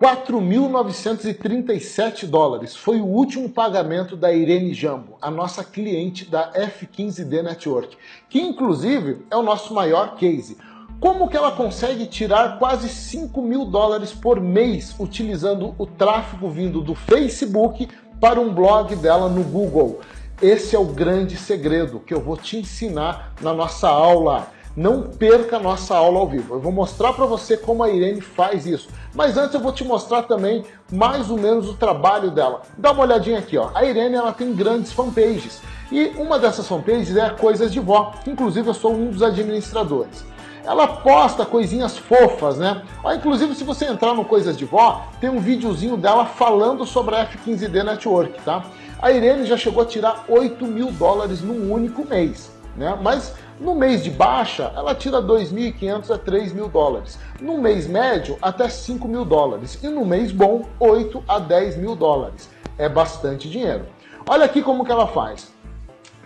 4.937 dólares foi o último pagamento da Irene Jambo, a nossa cliente da F15D Network, que inclusive é o nosso maior case. Como que ela consegue tirar quase 5 mil dólares por mês utilizando o tráfego vindo do Facebook para um blog dela no Google? Esse é o grande segredo que eu vou te ensinar na nossa aula. Não perca a nossa aula ao vivo. Eu vou mostrar para você como a Irene faz isso. Mas antes eu vou te mostrar também mais ou menos o trabalho dela. Dá uma olhadinha aqui, ó. A Irene ela tem grandes fanpages. E uma dessas fanpages é Coisas de Vó. Inclusive eu sou um dos administradores ela posta coisinhas fofas, né? Ó, inclusive, se você entrar no Coisas de Vó, tem um videozinho dela falando sobre a F15D Network, tá? A Irene já chegou a tirar 8 mil dólares num único mês, né? Mas no mês de baixa, ela tira 2.500 a 3 mil dólares. No mês médio, até 5 mil dólares. E no mês bom, 8 a 10 mil dólares. É bastante dinheiro. Olha aqui como que ela faz.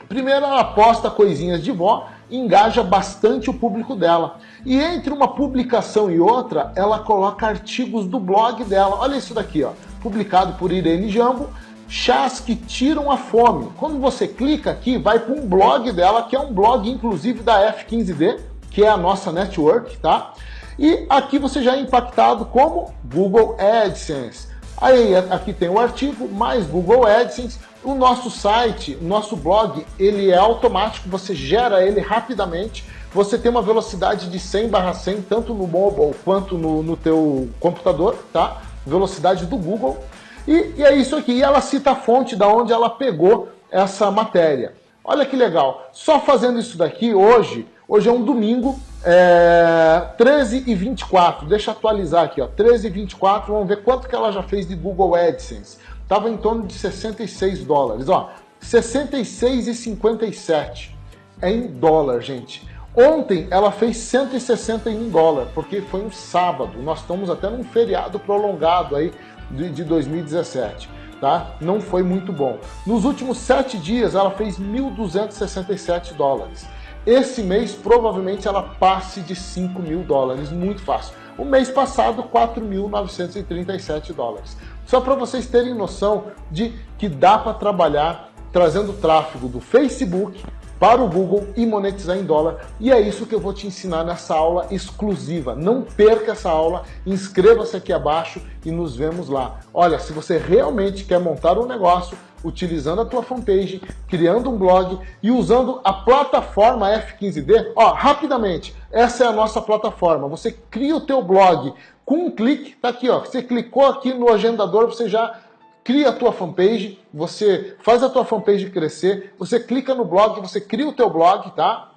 Primeiro ela posta coisinhas de vó, engaja bastante o público dela. E entre uma publicação e outra, ela coloca artigos do blog dela. Olha isso daqui, ó, publicado por Irene Jambo, chás que tiram a fome. Quando você clica aqui, vai para um blog dela, que é um blog inclusive da F15D, que é a nossa network, tá? E aqui você já é impactado como Google AdSense. Aí aqui tem o artigo, mais Google AdSense. O nosso site, o nosso blog, ele é automático, você gera ele rapidamente. Você tem uma velocidade de 100 barra 100, tanto no mobile quanto no, no teu computador, tá? Velocidade do Google. E, e é isso aqui. E ela cita a fonte da onde ela pegou essa matéria. Olha que legal. Só fazendo isso daqui hoje, hoje é um domingo, é, 13 e 24. Deixa eu atualizar aqui, ó. 13 e 24. Vamos ver quanto que ela já fez de Google AdSense. Tava em torno de 66 dólares, ó. 66 e 57 é em dólar, gente. Ontem ela fez 161 dólares, porque foi um sábado. Nós estamos até num feriado prolongado aí de 2017. Tá? Não foi muito bom. Nos últimos sete dias, ela fez 1.267 dólares. Esse mês, provavelmente, ela passe de 5 mil dólares, muito fácil. O mês passado, 4.937 dólares. Só para vocês terem noção de que dá para trabalhar trazendo tráfego do Facebook para o Google e monetizar em dólar. E é isso que eu vou te ensinar nessa aula exclusiva. Não perca essa aula, inscreva-se aqui abaixo e nos vemos lá. Olha, se você realmente quer montar um negócio utilizando a tua fanpage, criando um blog e usando a plataforma F15D, ó, rapidamente, essa é a nossa plataforma. Você cria o teu blog com um clique, tá aqui, ó. Você clicou aqui no agendador, você já cria a tua fanpage, você faz a tua fanpage crescer, você clica no blog, você cria o teu blog, tá?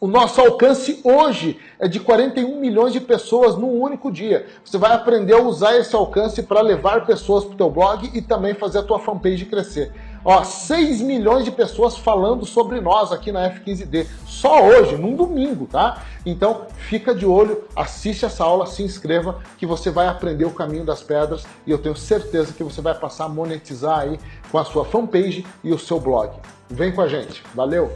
O nosso alcance hoje é de 41 milhões de pessoas num único dia. Você vai aprender a usar esse alcance para levar pessoas para o teu blog e também fazer a tua fanpage crescer. Ó, 6 milhões de pessoas falando sobre nós aqui na F15D, só hoje, num domingo, tá? Então, fica de olho, assiste essa aula, se inscreva, que você vai aprender o caminho das pedras e eu tenho certeza que você vai passar a monetizar aí com a sua fanpage e o seu blog. Vem com a gente, valeu!